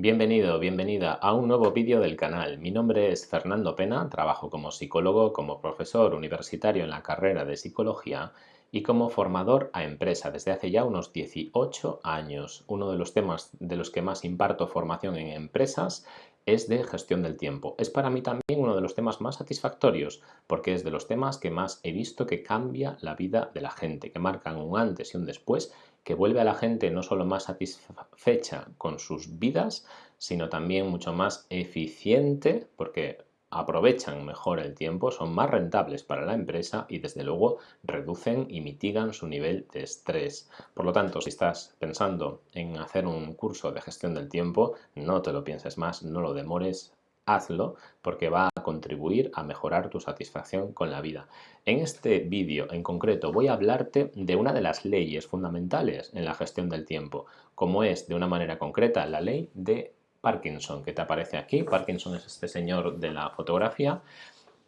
Bienvenido, bienvenida a un nuevo vídeo del canal. Mi nombre es Fernando Pena, trabajo como psicólogo, como profesor universitario en la carrera de psicología y como formador a empresa desde hace ya unos 18 años. Uno de los temas de los que más imparto formación en empresas es de gestión del tiempo. Es para mí también uno de los temas más satisfactorios porque es de los temas que más he visto que cambia la vida de la gente, que marcan un antes y un después, que vuelve a la gente no solo más satisfecha con sus vidas, sino también mucho más eficiente porque aprovechan mejor el tiempo, son más rentables para la empresa y desde luego reducen y mitigan su nivel de estrés. Por lo tanto, si estás pensando en hacer un curso de gestión del tiempo, no te lo pienses más, no lo demores, hazlo porque va a contribuir a mejorar tu satisfacción con la vida. En este vídeo en concreto voy a hablarte de una de las leyes fundamentales en la gestión del tiempo, como es de una manera concreta la ley de Parkinson, que te aparece aquí. Parkinson es este señor de la fotografía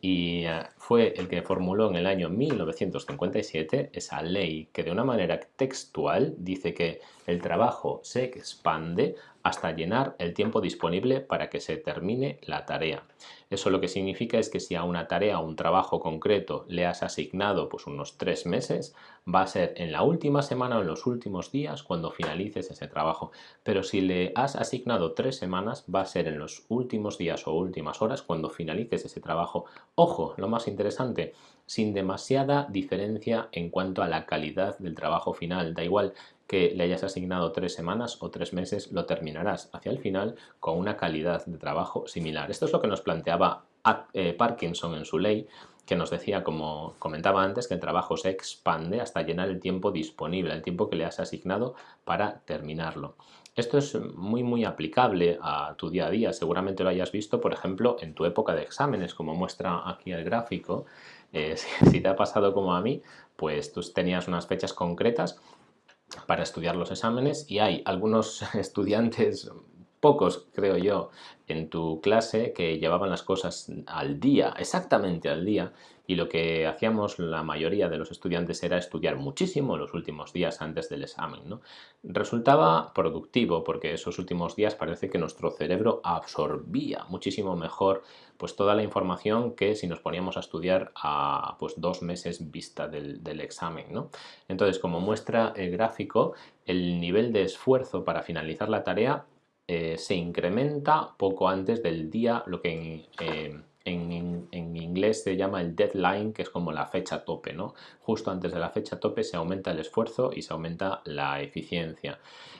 y eh, fue el que formuló en el año 1957 esa ley que de una manera textual dice que el trabajo se expande hasta llenar el tiempo disponible para que se termine la tarea. Eso lo que significa es que si a una tarea o un trabajo concreto le has asignado pues unos tres meses, va a ser en la última semana o en los últimos días cuando finalices ese trabajo. Pero si le has asignado tres semanas, va a ser en los últimos días o últimas horas cuando finalices ese trabajo. Ojo, lo más interesante, sin demasiada diferencia en cuanto a la calidad del trabajo final. Da igual que le hayas asignado tres semanas o tres meses, lo terminarás hacia el final con una calidad de trabajo similar. Esto es lo que nos planteaba eh, Parkinson en su ley, que nos decía, como comentaba antes, que el trabajo se expande hasta llenar el tiempo disponible, el tiempo que le has asignado para terminarlo. Esto es muy muy aplicable a tu día a día, seguramente lo hayas visto, por ejemplo, en tu época de exámenes, como muestra aquí el gráfico. Eh, si te ha pasado como a mí, pues tú tenías unas fechas concretas para estudiar los exámenes y hay algunos estudiantes, pocos creo yo, en tu clase que llevaban las cosas al día, exactamente al día, y lo que hacíamos la mayoría de los estudiantes era estudiar muchísimo los últimos días antes del examen. ¿no? Resultaba productivo porque esos últimos días parece que nuestro cerebro absorbía muchísimo mejor pues toda la información que si nos poníamos a estudiar a pues dos meses vista del, examen. ¿no? Entonces, como muestra el gráfico, el nivel de esfuerzo para finalizar la tarea eh, se incrementa poco antes del día, lo que en, en, en, inglés se llama el deadline, que es como la fecha tope, ¿no? Justo antes de la fecha tope se aumenta el esfuerzo y se aumenta la eficiencia.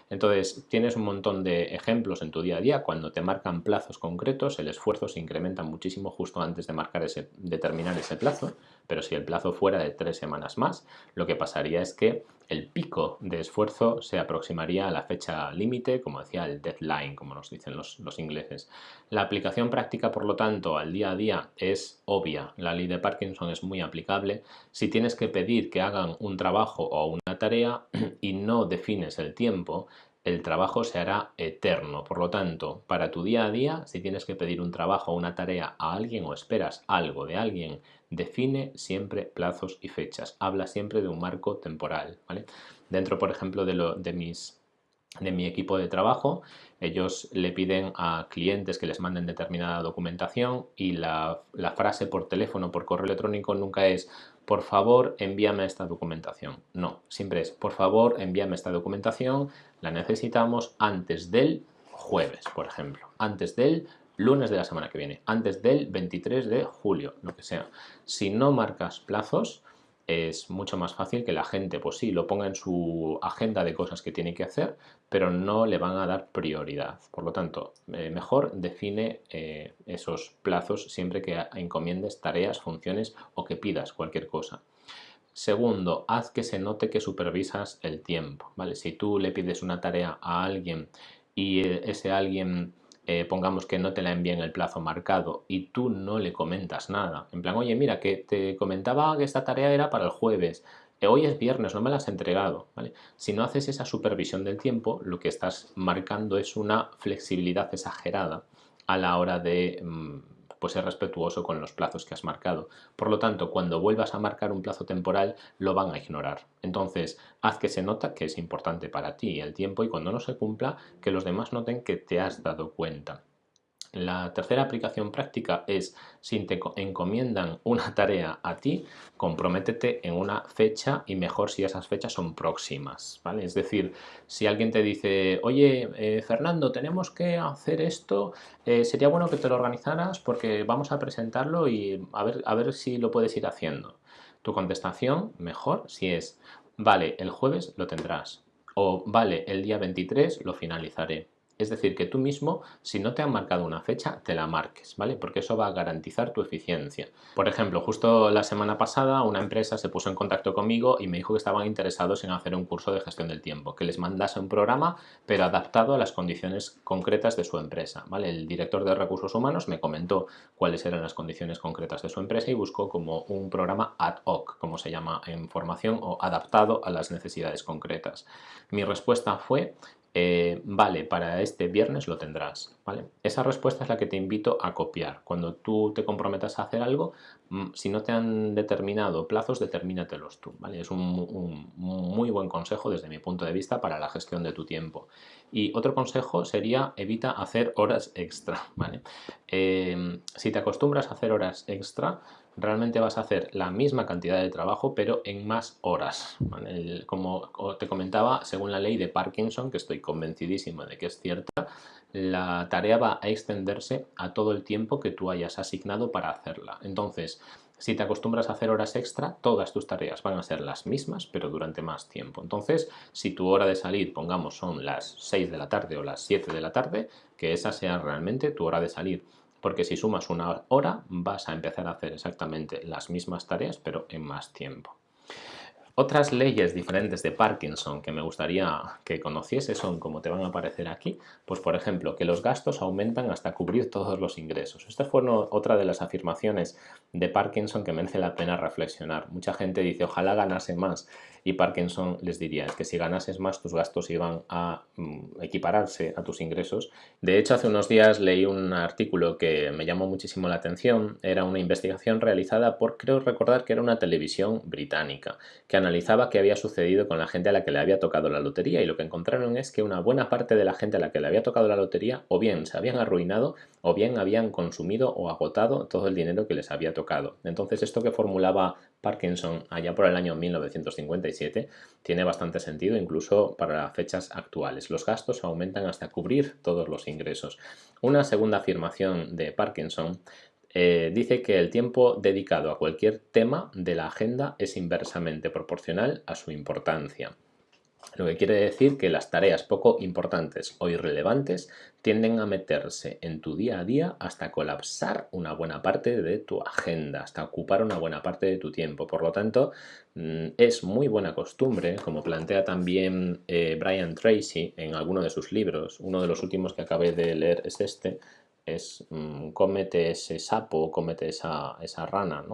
Entonces, tienes un montón de ejemplos en tu día a día. Cuando te marcan plazos concretos, el esfuerzo se incrementa muchísimo justo antes de marcar ese, determinar ese plazo. Pero si el plazo fuera de tres semanas más, lo que pasaría es que el pico de esfuerzo se aproximaría a la fecha límite, como decía el deadline, como nos dicen los, los ingleses. La aplicación práctica, por lo tanto, al día a día es obvia. La ley de Parkinson es muy aplicable. Si tienes que pedir que hagan un trabajo o una tarea y no defines el tiempo, el trabajo se hará eterno. Por lo tanto, para tu día a día, si tienes que pedir un trabajo o una tarea a alguien o esperas algo de alguien, define siempre plazos y fechas. Habla siempre de un marco temporal. ¿vale? Dentro, por ejemplo, de, lo, de mis de mi equipo de trabajo, ellos le piden a clientes que les manden determinada documentación y la, la, frase por teléfono, por correo electrónico nunca es por favor envíame esta documentación. No, siempre es por favor envíame esta documentación, la necesitamos antes del jueves, por ejemplo, antes del lunes de la semana que viene, antes del 23 de julio, lo que sea. Si no marcas plazos, es mucho más fácil que la gente, pues sí, lo ponga en su agenda de cosas que tiene que hacer, pero no le van a dar prioridad. Por lo tanto, eh, mejor define eh, esos plazos siempre que encomiendes tareas, funciones o que pidas cualquier cosa. Segundo, haz que se note que supervisas el tiempo. ¿vale? Si tú le pides una tarea a alguien y eh, ese alguien eh, pongamos que no te la envíe en el plazo marcado y tú no le comentas nada, en plan, oye, mira, que te comentaba que esta tarea era para el jueves, eh, hoy es viernes, no me la has entregado, ¿vale? Si no haces esa supervisión del tiempo, lo que estás marcando es una flexibilidad exagerada a la hora de mm, pues ser respetuoso con los plazos que has marcado. Por lo tanto, cuando vuelvas a marcar un plazo temporal, lo van a ignorar. Entonces, haz que se nota que es importante para ti el tiempo y cuando no se cumpla, que los demás noten que te has dado cuenta. La tercera aplicación práctica es si te encomiendan una tarea a ti, comprométete en una fecha y mejor si esas fechas son próximas, ¿vale? Es decir, si alguien te dice, oye, eh, Fernando, tenemos que hacer esto, eh, sería bueno que te lo organizaras porque vamos a presentarlo y a ver, a ver si lo puedes ir haciendo. Tu contestación, mejor, si es, vale, el jueves lo tendrás o vale, el día 23 lo finalizaré es decir, que tú mismo, si no te han marcado una fecha, te la marques, ¿vale? Porque eso va a garantizar tu eficiencia. Por ejemplo, justo la semana pasada una empresa se puso en contacto conmigo y me dijo que estaban interesados en hacer un curso de gestión del tiempo, que les mandase un programa, pero adaptado a las condiciones concretas de su empresa, ¿vale? El director de recursos humanos me comentó cuáles eran las condiciones concretas de su empresa y buscó como un programa ad hoc, como se llama en formación, o adaptado a las necesidades concretas. Mi respuesta fue eh, vale, para este viernes lo tendrás, ¿vale? Esa respuesta es la que te invito a copiar. Cuando tú te comprometas a hacer algo, mm, si no te han determinado plazos, determínatelos tú, ¿vale? Es un, muy buen consejo desde mi punto de vista para la gestión de tu tiempo. Y otro consejo sería evita hacer horas extra, ¿vale? Eh, si te acostumbras a hacer horas extra, realmente vas a hacer la misma cantidad de trabajo pero en más horas. como te comentaba, según la ley de Parkinson, que estoy convencidísimo de que es cierta, la tarea va a extenderse a todo el tiempo que tú hayas asignado para hacerla. Entonces, si te acostumbras a hacer horas extra, todas tus tareas van a ser las mismas, pero durante más tiempo. Entonces, si tu hora de salir, pongamos, son las 6 de la tarde o las 7 de la tarde, que esa sea realmente tu hora de salir porque si sumas una hora vas a empezar a hacer exactamente las mismas tareas pero en más tiempo. Otras leyes diferentes de Parkinson que me gustaría que conociese son, como te van a aparecer aquí, pues por ejemplo, que los gastos aumentan hasta cubrir todos los ingresos. Esta fue otra de las afirmaciones de Parkinson que merece la pena reflexionar. Mucha gente dice, ojalá ganase más, y Parkinson les diría, es que si ganases más tus gastos iban a mm, equipararse a tus ingresos. De hecho, hace unos días leí un artículo que me llamó muchísimo la atención. Era una investigación realizada por, creo recordar que era una televisión británica, que analizaba qué había sucedido con la gente a la que le había tocado la lotería y lo que encontraron es que una buena parte de la gente a la que le había tocado la lotería o bien se habían arruinado o bien habían consumido o agotado todo el dinero que les había tocado. Entonces esto que formulaba Parkinson allá por el año 1957 tiene bastante sentido incluso para fechas actuales. Los gastos aumentan hasta cubrir todos los ingresos. Una segunda afirmación de Parkinson eh, dice que el tiempo dedicado a cualquier tema de la agenda es inversamente proporcional a su importancia. Lo que quiere decir que las tareas poco importantes o irrelevantes tienden a meterse en tu día a día hasta colapsar una buena parte de tu agenda, hasta ocupar una buena parte de tu tiempo. Por lo tanto, mm, es muy buena costumbre, como plantea también eh, Brian Tracy en alguno de sus libros, uno de los últimos que acabé de leer es este, es mm, cómete ese sapo, cómete esa, esa rana.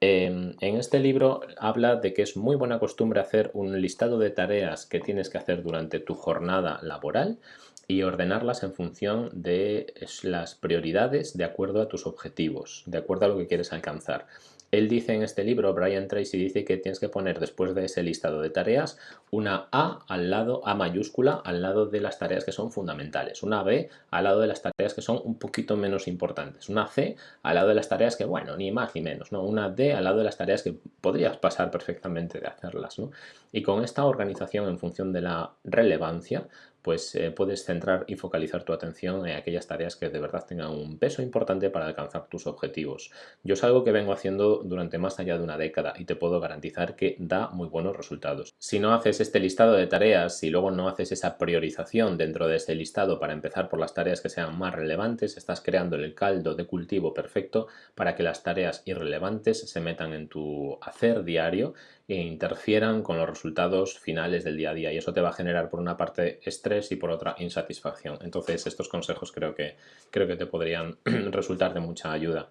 Em, en este libro habla de que es muy buena costumbre hacer un listado de tareas que tienes que hacer durante tu jornada laboral y ordenarlas en función de las prioridades de acuerdo a tus objetivos, de acuerdo a lo que quieres alcanzar. Él dice en este libro, Brian Tracy dice que tienes que poner después de ese listado de tareas una A al lado, A mayúscula, al lado de las tareas que son fundamentales, una B al lado de las tareas que son un poquito menos importantes, una C al lado de las tareas que, bueno, ni más ni menos, ¿no? una D al lado de las tareas que podrías pasar perfectamente de hacerlas. ¿no? Y con esta organización en función de la relevancia, pues eh, puedes centrar y focalizar tu atención en aquellas tareas que de verdad tengan un peso importante para alcanzar tus objetivos. Yo es algo que vengo haciendo durante más allá de una década y te puedo garantizar que da muy buenos resultados. Si no haces este listado de tareas, si luego no haces esa priorización dentro de ese listado para empezar por las tareas que sean más relevantes, estás creando el caldo de cultivo perfecto para que las tareas irrelevantes se metan en tu hacer diario e interfieran con los resultados finales del día a día y eso te va a generar por una parte estrés y por otra insatisfacción. Entonces estos consejos creo que, creo que te podrían resultar de mucha ayuda.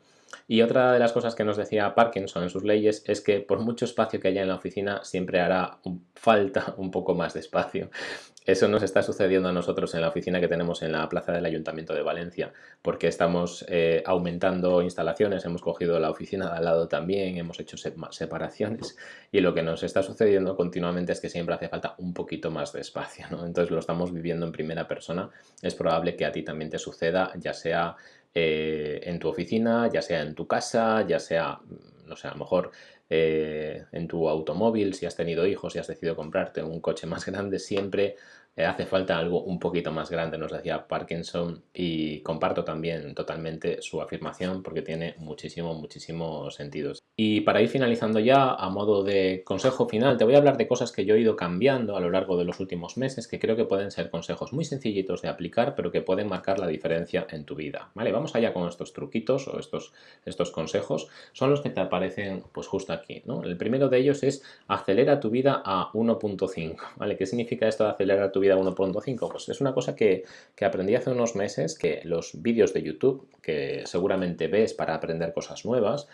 Y otra de las cosas que nos decía Parkinson en sus leyes es que por mucho espacio que haya en la oficina siempre hará falta un poco más de espacio. Eso nos está sucediendo a nosotros en la oficina que tenemos en la plaza del Ayuntamiento de Valencia, porque estamos eh, aumentando instalaciones, hemos cogido la oficina de al lado también, hemos hecho separaciones y lo que nos está sucediendo continuamente es que siempre hace falta un poquito más de espacio, ¿no? Entonces lo estamos viviendo en primera persona, es probable que a ti también te suceda, ya sea eh, en tu oficina, ya sea en tu casa, ya sea, no sé, a lo mejor eh, en tu automóvil, si has tenido hijos, si has decidido comprarte un coche más grande, siempre hace falta algo un poquito más grande, nos decía Parkinson, y comparto también totalmente su afirmación porque tiene muchísimo, muchísimo sentido. Y para ir finalizando ya, a modo de consejo final, te voy a hablar de cosas que yo he ido cambiando a lo largo de los últimos meses, que creo que pueden ser consejos muy sencillitos de aplicar, pero que pueden marcar la diferencia en tu vida. Vale, vamos allá con estos truquitos o estos, estos consejos. Son los que te aparecen pues justo aquí. ¿no? El primero de ellos es acelera tu vida a 1.5. ¿vale? ¿Qué significa esto de acelerar tu vida 1.5? Pues es una cosa que, que aprendí hace unos meses, que los vídeos de YouTube, que seguramente ves para aprender cosas nuevas,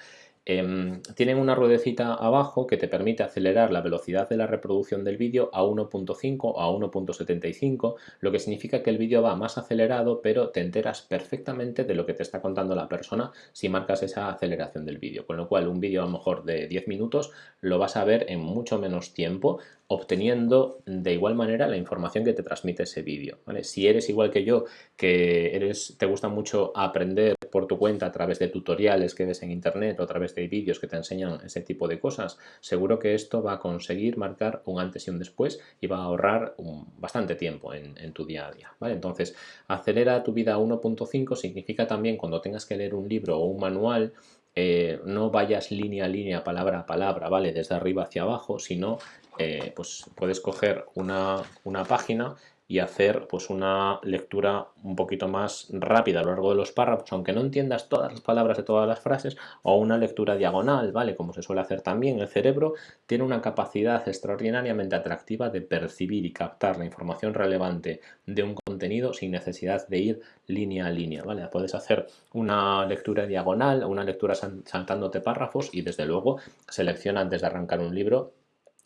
Em, tienen una ruedecita abajo que te permite acelerar la velocidad de la reproducción del vídeo a 1.5 o a 1.75, lo que significa que el vídeo va más acelerado, pero te enteras perfectamente de lo que te está contando la persona si marcas esa aceleración del vídeo. Con lo cual, un vídeo a lo mejor de 10 minutos lo vas a ver en mucho menos tiempo, obteniendo de igual manera la información que te transmite ese vídeo. Si eres igual que yo, que eres, te gusta mucho aprender por tu cuenta a través de tutoriales que ves en internet o a través de vídeos que te enseñan ese tipo de cosas, seguro que esto va a conseguir marcar un antes y un después y va a ahorrar bastante tiempo en, tu día a día. ¿vale? Entonces, acelera tu vida a 1.5 significa también cuando tengas que leer un libro o un manual, eh, no vayas línea a línea, palabra a palabra, ¿vale? Desde arriba hacia abajo, sino eh, pues puedes coger una, una página y hacer pues una lectura un poquito más rápida a lo largo de los párrafos, aunque no entiendas todas las palabras de todas las frases, o una lectura diagonal, ¿vale? Como se suele hacer también, el cerebro tiene una capacidad extraordinariamente atractiva de percibir y captar la información relevante de un contenido sin necesidad de ir línea a línea, ¿vale? Puedes hacer una lectura diagonal, una lectura saltándote párrafos y desde luego selecciona antes de arrancar un libro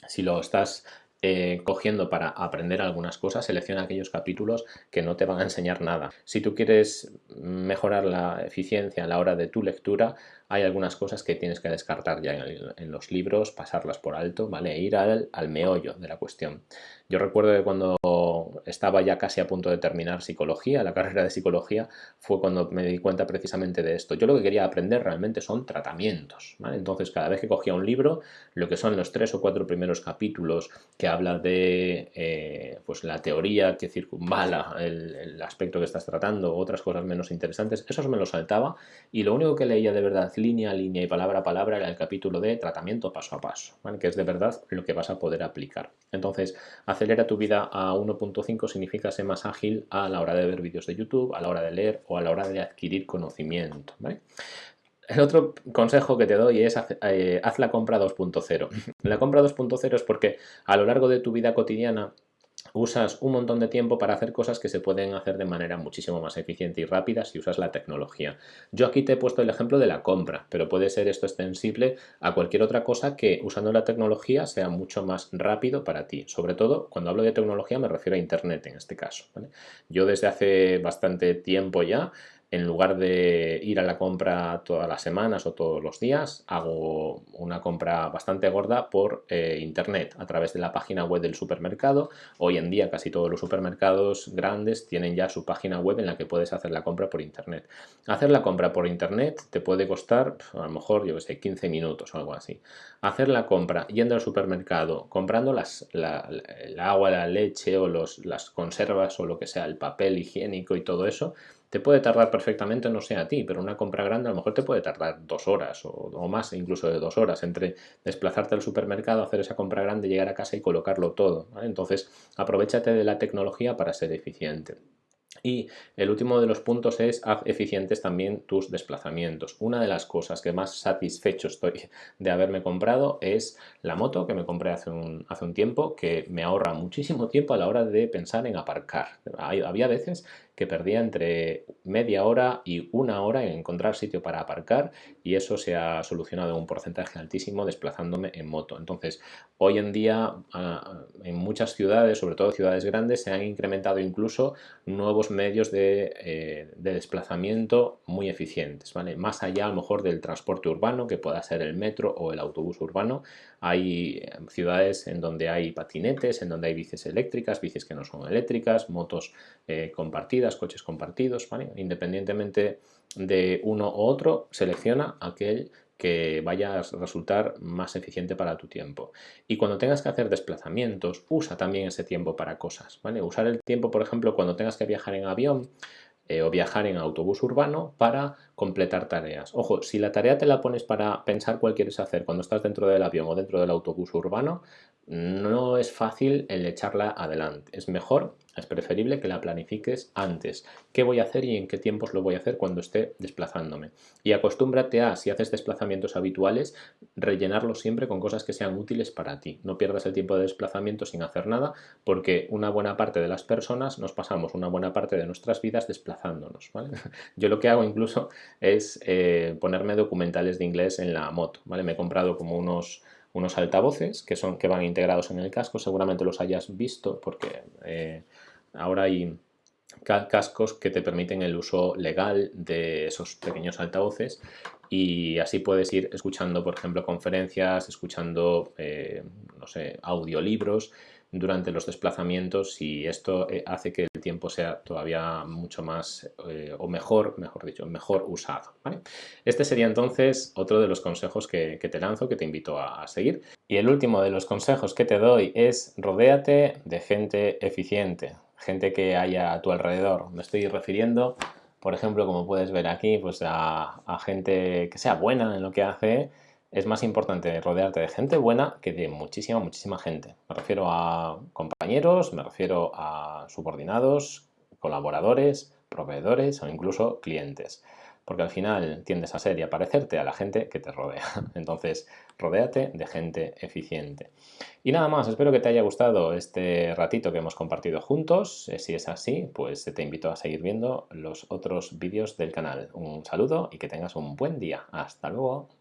si lo estás eh, cogiendo para aprender algunas cosas, selecciona aquellos capítulos que no te van a enseñar nada. Si tú quieres mejorar la eficiencia a la hora de tu lectura, hay algunas cosas que tienes que descartar ya en, los libros, pasarlas por alto, ¿vale? E ir al, al meollo de la cuestión. Yo recuerdo que cuando estaba ya casi a punto de terminar psicología, la carrera de psicología, fue cuando me di cuenta precisamente de esto. Yo lo que quería aprender realmente son tratamientos, Entonces cada vez que cogía un libro, lo que son los tres o cuatro primeros capítulos que habla de eh, pues la teoría que circunvala el, aspecto que estás tratando, otras cosas menos interesantes, esos me los saltaba y lo único que leía de verdad línea a línea y palabra a palabra era el capítulo de tratamiento paso a paso, que es de verdad lo que vas a poder aplicar. Entonces, acelera tu vida a 1.5 significa ser más ágil a la hora de ver vídeos de YouTube, a la hora de leer o a la hora de adquirir conocimiento. El otro consejo que te doy es eh, haz la compra 2.0. La compra 2.0 es porque a lo largo de tu vida cotidiana usas un montón de tiempo para hacer cosas que se pueden hacer de manera muchísimo más eficiente y rápida si usas la tecnología. Yo aquí te he puesto el ejemplo de la compra, pero puede ser esto extensible a cualquier otra cosa que usando la tecnología sea mucho más rápido para ti. Sobre todo, cuando hablo de tecnología me refiero a Internet en este caso. Yo desde hace bastante tiempo ya en lugar de ir a la compra todas las semanas o todos los días, hago una compra bastante gorda por eh, internet a través de la página web del supermercado. Hoy en día casi todos los supermercados grandes tienen ya su página web en la que puedes hacer la compra por internet. Hacer la compra por internet te puede costar a lo mejor, yo que sé, 15 minutos o algo así. Hacer la compra yendo al supermercado, comprando las, la, el agua, la leche o los, las conservas o lo que sea, el papel higiénico y todo eso, te puede tardar perfectamente, no sé a ti, pero una compra grande a lo mejor te puede tardar dos horas o, más, incluso de dos horas, entre desplazarte al supermercado, hacer esa compra grande, llegar a casa y colocarlo todo. Entonces, aprovechate de la tecnología para ser eficiente. Y el último de los puntos es haz eficientes también tus desplazamientos. Una de las cosas que más satisfecho estoy de haberme comprado es la moto que me compré hace un, hace un tiempo, que me ahorra muchísimo tiempo a la hora de pensar en aparcar. Había veces que perdía entre media hora y una hora en encontrar sitio para aparcar y eso se ha solucionado en un porcentaje altísimo desplazándome en moto. Entonces, hoy en día ah, en muchas ciudades, sobre todo ciudades grandes, se han incrementado incluso nuevos medios de, eh, de desplazamiento muy eficientes, ¿vale? Más allá a lo mejor del transporte urbano, que pueda ser el metro o el autobús urbano, hay eh, ciudades en donde hay patinetes, en donde hay bicis eléctricas, bicis que no son eléctricas, motos eh, compartidas, coches compartidos, independientemente de uno u otro, selecciona aquel que vaya a resultar más eficiente para tu tiempo. Y cuando tengas que hacer desplazamientos, usa también ese tiempo para cosas. ¿vale? Usar el tiempo, por ejemplo, cuando tengas que viajar en avión, eh, o viajar en autobús urbano para completar tareas. Ojo, si la tarea te la pones para pensar cuál quieres hacer cuando estás dentro del avión o dentro del autobús urbano, no es fácil el echarla adelante. Es mejor, es preferible que la planifiques antes. ¿Qué voy a hacer y en qué tiempos lo voy a hacer cuando esté desplazándome? Y acostúmbrate a, si haces desplazamientos habituales, rellenarlos siempre con cosas que sean útiles para ti. No pierdas el tiempo de desplazamiento sin hacer nada, porque una buena parte de las personas nos pasamos una buena parte de nuestras vidas desplazándonos. Yo lo que hago incluso es eh, ponerme documentales de inglés en la moto. ¿vale? Me he comprado como unos unos altavoces que, son, que van integrados en el casco, seguramente los hayas visto porque eh, ahora hay cascos que te permiten el uso legal de esos pequeños altavoces y así puedes ir escuchando, por ejemplo, conferencias, escuchando, eh, no sé, audiolibros durante los desplazamientos y esto eh, hace que el tiempo sea todavía mucho más eh, o mejor, mejor dicho, mejor usado. Este sería entonces otro de los consejos que, te lanzo, que te invito a, seguir. Y el último de los consejos que te doy es rodéate de gente eficiente, gente que haya a tu alrededor. Me estoy refiriendo, por ejemplo, como puedes ver aquí, pues a, a gente que sea buena en lo que hace, es más importante rodearte de gente buena que de muchísima, muchísima gente. Me refiero a compañeros, me refiero a subordinados, colaboradores, proveedores o incluso clientes. Porque al final tiendes a ser y a parecerte a la gente que te rodea. Entonces, rodéate de gente eficiente. Y nada más, espero que te haya gustado este ratito que hemos compartido juntos. Eh, si es así, pues te invito a seguir viendo los otros vídeos del canal. Un saludo y que tengas un buen día. Hasta luego.